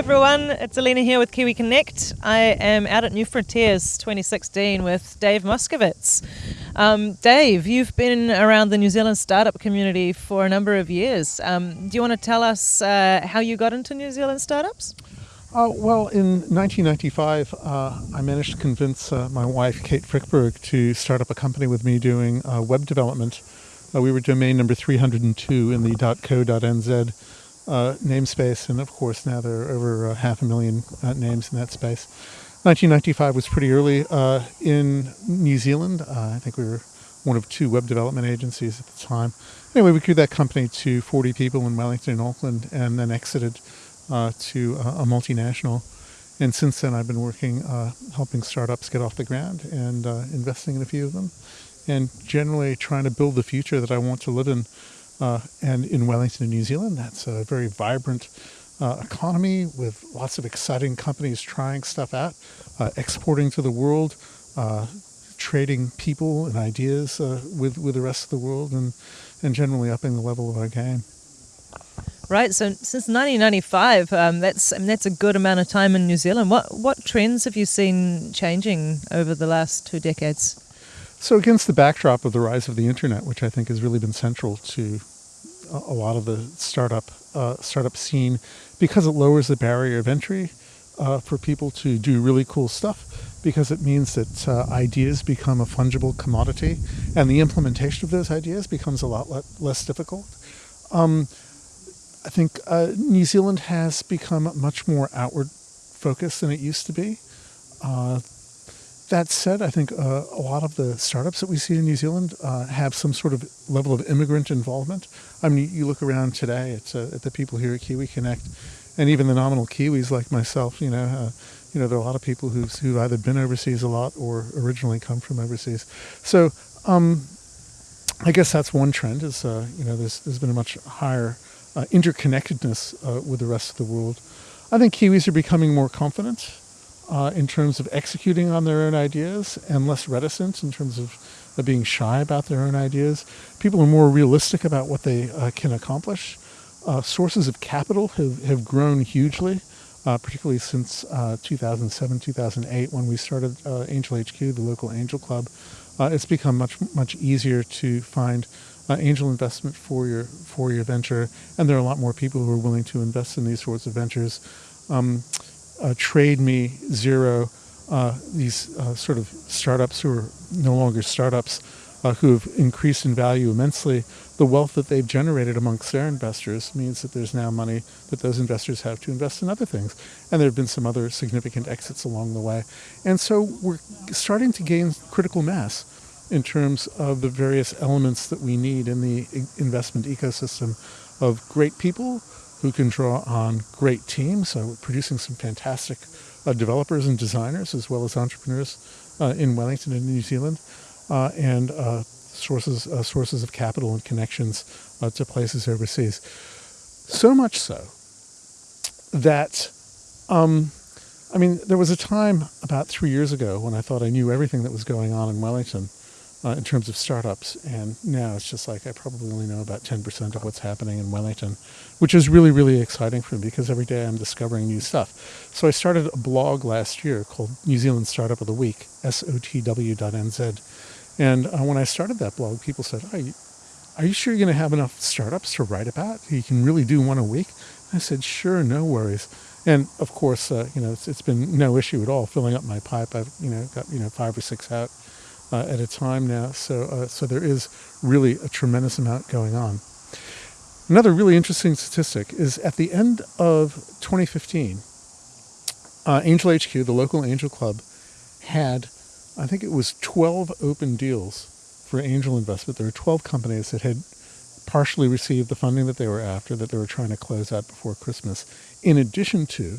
everyone. It's Alina here with Kiwi Connect. I am out at New Frontiers 2016 with Dave Moskovitz. Um, Dave, you've been around the New Zealand startup community for a number of years. Um, do you want to tell us uh, how you got into New Zealand startups? Uh, well, in 1995, uh, I managed to convince uh, my wife, Kate Frykberg, to start up a company with me doing uh, web development. Uh, we were domain number 302 in the .co.nz uh, namespace, and of course now there are over uh, half a million uh, names in that space. 1995 was pretty early uh, in New Zealand. Uh, I think we were one of two web development agencies at the time. Anyway, we grew that company to 40 people in Wellington and Auckland, and then exited uh, to a multinational. And since then, I've been working, helping startups get off the ground and investing in a few of them, and generally trying to build the future that I want to live in uh, and in Wellington, New Zealand, that's a very vibrant uh, economy with lots of exciting companies trying stuff out, uh, exporting to the world, uh, trading people and ideas uh, with, with the rest of the world, and, and generally upping the level of our game. Right. So since 1995, um, that's I mean, that's a good amount of time in New Zealand. What what trends have you seen changing over the last two decades? So against the backdrop of the rise of the internet, which I think has really been central to a lot of the startup uh, startup scene, because it lowers the barrier of entry uh, for people to do really cool stuff, because it means that uh, ideas become a fungible commodity, and the implementation of those ideas becomes a lot le less difficult. Um, I think uh, New Zealand has become much more outward focused than it used to be. That said, I think uh, a lot of the startups that we see in New Zealand uh, have some sort of level of immigrant involvement. I mean, you look around today at, uh, at the people here at Kiwi Connect, and even the nominal Kiwis like myself. You know, uh, you know, there are a lot of people who've who've either been overseas a lot or originally come from overseas. So, um, I guess that's one trend. Is uh, you know, there's there's been a much higher uh, interconnectedness with the rest of the world. I think Kiwis are becoming more confident uh, in terms of executing on their own ideas and less reticent in terms of uh, being shy about their own ideas. People are more realistic about what they uh, can accomplish. Uh, sources of capital have, have grown hugely, uh, particularly since uh, 2007, 2008, when we started Angel HQ, the local angel club. it's become much, much easier to find angel investment for your, for your venture, and there are a lot more people who are willing to invest in these sorts of ventures. Um, uh, Trade Me, Xero, uh, these uh, sort of startups who are no longer startups, uh, who have increased in value immensely. The wealth that they've generated amongst their investors means that there's now money that those investors have to invest in other things. And there have been some other significant exits along the way. And so we're starting to gain critical mass in terms of the various elements that we need in the investment ecosystem of great people who can draw on great teams. So we're producing some fantastic uh, developers and designers as well as entrepreneurs uh, in Wellington and New Zealand uh, and uh, sources, uh, sources of capital and connections uh, to places overseas. So much so that, um, I mean, there was a time about three years ago when I thought I knew everything that was going on in Wellington uh, in terms of startups. And now it's just like I probably only know about 10% of what's happening in Wellington, which is really, really exciting for me because every day I'm discovering new stuff. So I started a blog last year called New Zealand Startup of the Week, sotw.nz. And uh, when I started that blog, people said, you, are you sure you're going to have enough startups to write about? You can really do one a week? I said, sure, no worries. And of course, uh, you know, it's, it's been no issue at all filling up my pipe. I've, you know, got, you know, five or six out uh, at a time now. So, uh, so there is really a tremendous amount going on. Another really interesting statistic is at the end of 2015, uh, Angel HQ, the local angel club, had, I think it was 12 open deals for angel investment. There were 12 companies that had partially received the funding that they were after, that they were trying to close out before Christmas, in addition to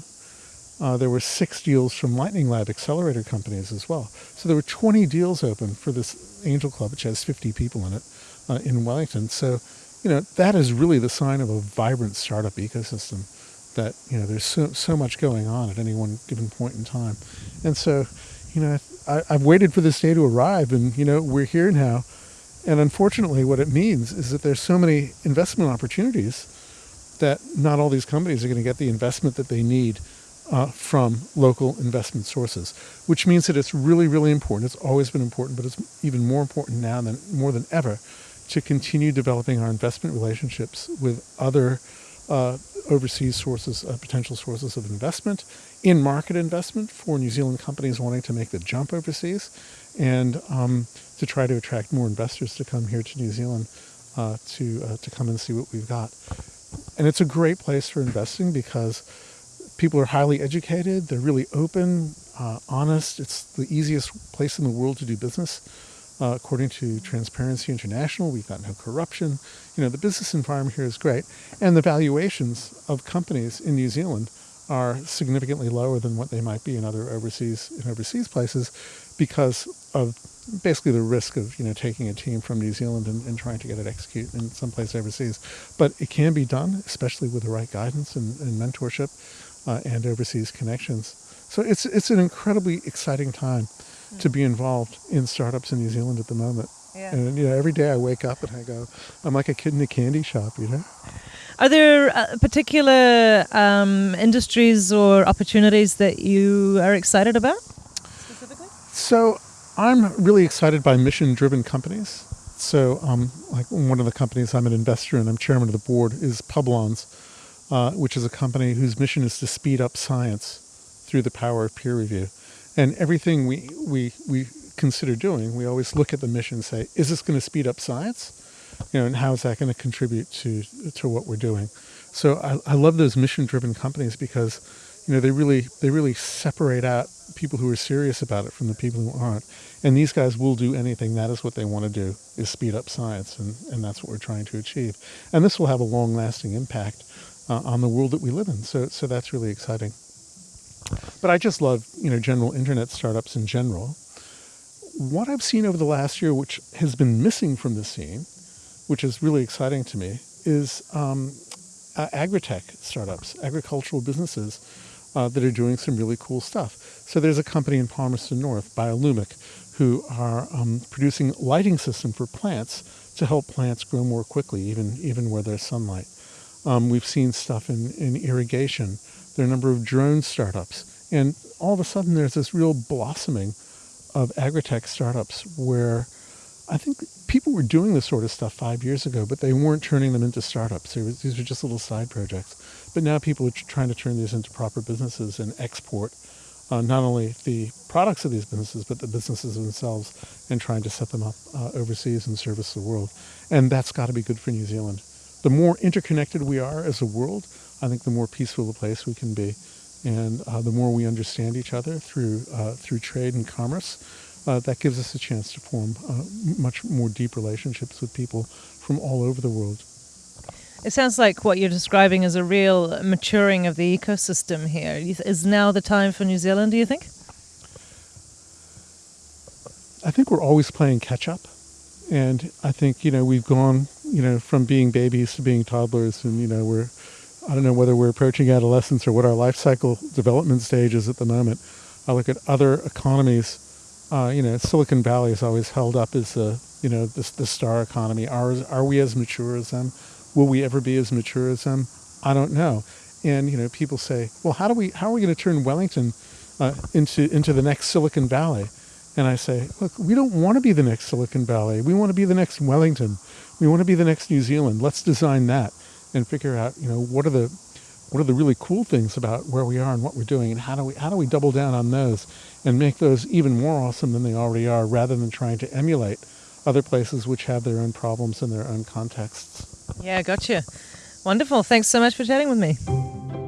uh, there were six deals from Lightning Lab accelerator companies as well. So there were 20 deals open for this Angel Club, which has 50 people in it uh, in Wellington. So, you know, that is really the sign of a vibrant startup ecosystem that, you know, there's so, so much going on at any one given point in time. And so, you know, I, I've waited for this day to arrive and, you know, we're here now. And unfortunately, what it means is that there's so many investment opportunities that not all these companies are going to get the investment that they need uh, from local investment sources, which means that it's really, really important. It's always been important, but it's even more important now than more than ever to continue developing our investment relationships with other uh, overseas sources, uh, potential sources of investment, in market investment for New Zealand companies wanting to make the jump overseas, and um, to try to attract more investors to come here to New Zealand uh, to uh, to come and see what we've got. And it's a great place for investing because people are highly educated, they're really open, uh, honest. It's the easiest place in the world to do business. Uh, according to Transparency International, we've got no corruption. You know, the business environment here is great. And the valuations of companies in New Zealand are significantly lower than what they might be in other overseas in overseas places because of basically the risk of you know taking a team from New Zealand and, and trying to get it executed in some place overseas. But it can be done, especially with the right guidance and, and mentorship uh, and overseas connections. So it's it's an incredibly exciting time to be involved in startups in New Zealand at the moment. Yeah. And you know, every day I wake up and I go, I'm like a kid in a candy shop, you know. Are there uh, particular um, industries or opportunities that you are excited about specifically? So I'm really excited by mission-driven companies. So, um, like one of the companies I'm an investor in, I'm chairman of the board, is Publons, uh, which is a company whose mission is to speed up science through the power of peer review. And everything we, we, we consider doing, we always look at the mission and say, is this going to speed up science? You know, and how is that going to contribute to, to what we're doing? So I, I love those mission-driven companies because, you know, they really, they really separate out people who are serious about it from the people who aren't. And these guys will do anything. That is what they want to do, is speed up science. And, and that's what we're trying to achieve. And this will have a long-lasting impact uh, on the world that we live in. So, so that's really exciting. But I just love, you know, general internet startups in general. What I've seen over the last year, which has been missing from the scene, which is really exciting to me, is um, uh, agri-tech startups, agricultural businesses uh, that are doing some really cool stuff. So there's a company in Palmerston North, Biolumic, who are um, producing lighting system for plants to help plants grow more quickly, even even where there's sunlight. Um, we've seen stuff in, in irrigation. There are a number of drone startups. And all of a sudden there's this real blossoming of agri-tech startups where I think people were doing this sort of stuff five years ago, but they weren't turning them into startups. These were just little side projects. But now people are trying to turn these into proper businesses and export uh, not only the products of these businesses, but the businesses themselves and trying to set them up uh, overseas and service the world. And that's got to be good for New Zealand. The more interconnected we are as a world, I think the more peaceful a place we can be. And uh, the more we understand each other through, uh, through trade and commerce, uh, that gives us a chance to form uh, much more deep relationships with people from all over the world. It sounds like what you're describing is a real maturing of the ecosystem here. Is now the time for New Zealand, do you think? I think we're always playing catch up. And I think, you know, we've gone, you know, from being babies to being toddlers and, you know, we're, I don't know whether we're approaching adolescence or what our life cycle development stage is at the moment. I look at other economies uh, you know, Silicon Valley is always held up as the, you know, the, the star economy. Are, are we as mature as them? Will we ever be as mature as them? I don't know. And, you know, people say, well, how do we, how are we going to turn Wellington uh, into, into the next Silicon Valley? And I say, look, we don't want to be the next Silicon Valley. We want to be the next Wellington. We want to be the next New Zealand. Let's design that and figure out, you know, what are the what are the really cool things about where we are and what we're doing and how do we how do we double down on those and make those even more awesome than they already are rather than trying to emulate other places which have their own problems and their own contexts. Yeah, gotcha. Wonderful. Thanks so much for chatting with me.